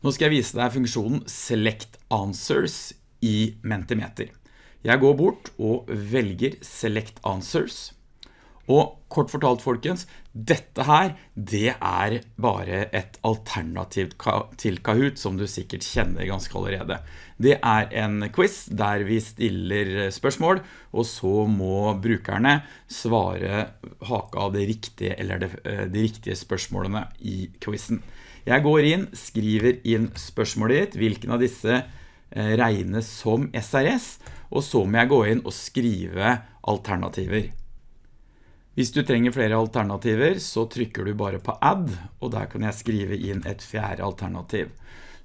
Nå skal jeg vise deg funksjonen Select Answers i Mentimeter. Jeg går bort og velger Select Answers. Og kort fortalt folkens, dette her, det er bare et alternativ til Kahoot som du sikkert kjenner ganske allerede. Det er en quiz der vi stiller spørsmål, og så må brukerne svare haka av de riktige, eller de, eh, de riktige spørsmålene i quizen. Jeg går inn, skriver inn spørsmålet ditt, hvilken av disse eh, regnes som SRS, og så må jeg gå inn og skrive alternativer. Hvis du trenger flere alternativer, så trykker du bare på add, og der kan jeg skrive inn et fjerde alternativ.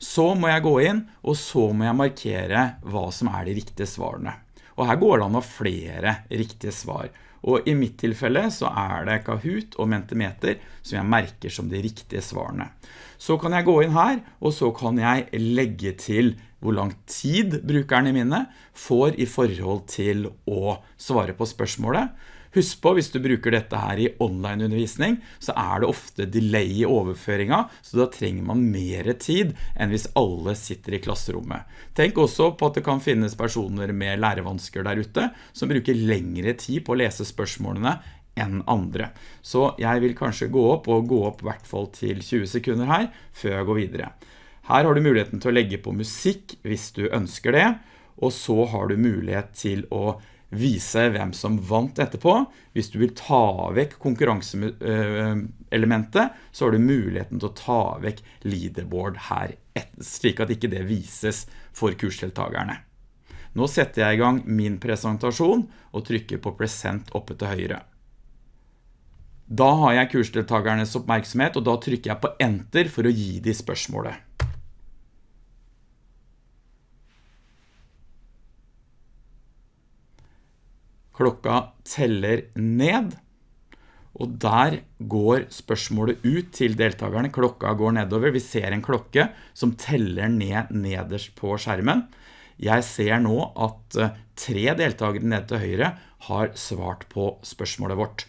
Så må jeg gå inn, og så må jeg markere hva som er de riktige svarene. Og her går det an å flere riktige svar. Og i mitt tilfelle så er det Kahoot og Mentimeter som jeg merker som de riktige svarene. Så kan jeg gå inn her, og så kan jeg legge til hvor lang tid brukerne mine får i forhold til å svare på spørsmålet. Husk på, hvis du bruker dette her i online-undervisning, så er det ofte delay i overføringen, så da trenger man mer tid enn hvis alle sitter i klasserommet. Tenk også på at det kan finnes personer med lærevansker der ute, som bruker lengre tid på å lese spørsmålene enn andre. Så jeg vil kanskje gå opp, og gå opp i hvert fall til 20 sekunder her, før jeg går videre. Her har du muligheten til å legge på musikk hvis du ønsker det, og så har du mulighet til å vise hvem som vant etterpå. Hvis du vil ta vekk konkurranseelementet, så har du muligheten til å ta vekk leaderboard her, slik at ikke det vises for kursdeltagerne. Nå setter jeg i gang min presentasjon og trykker på present oppe til høyre. Da har jeg kursdeltagernes oppmerksomhet, og da trykker jeg på enter for å gi de spørsmålet. Klokka teller ned, og der går spørsmålet ut til deltakerne. Klokka går nedover. Vi ser en klokke som teller ned nederst på skjermen. Jeg ser nå at eh, tre deltakere ned til høyre har svart på spørsmålet vårt.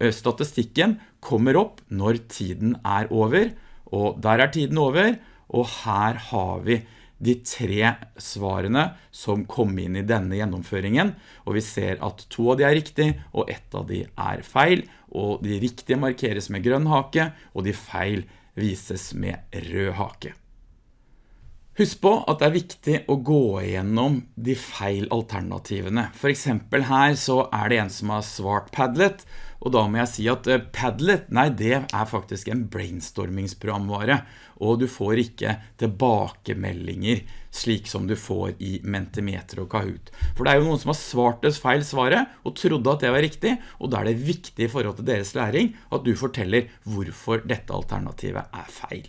Eh, statistikken kommer opp når tiden er over, og der er tiden over, og her har vi de tre svarene som kom inn i denne gjennomføringen, og vi ser at to av de er riktig, og ett av de er feil, og de riktige markeres med grønn hake, og de feil vises med rød hake. Husk på at det er viktig å gå igjennom de feil alternativene. For eksempel her så er det en som har svart Padlet, og da må jeg si at eh, Padlet, nei det er faktisk en brainstormingsprogramvare, og du får ikke tilbakemeldinger slik som du får i Mentimeter og Kahoot. For det er jo noen som har svart det feil svaret, og trodde at det var riktig, og da er det viktig i forhold til deres læring at du forteller hvorfor dette alternativet er feil.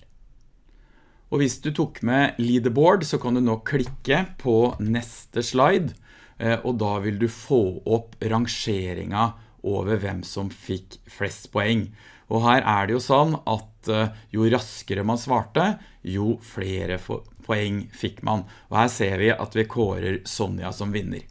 Og hvis du tok med leaderboard, så kan du nå klikke på neste slide, eh, og da vil du få opp rangeringa over hvem som fikk flest poeng. Og her er det jo sånn at eh, jo raskere man svarte, jo flere poeng fikk man. Og her ser vi at vi kårer Sonja som vinner.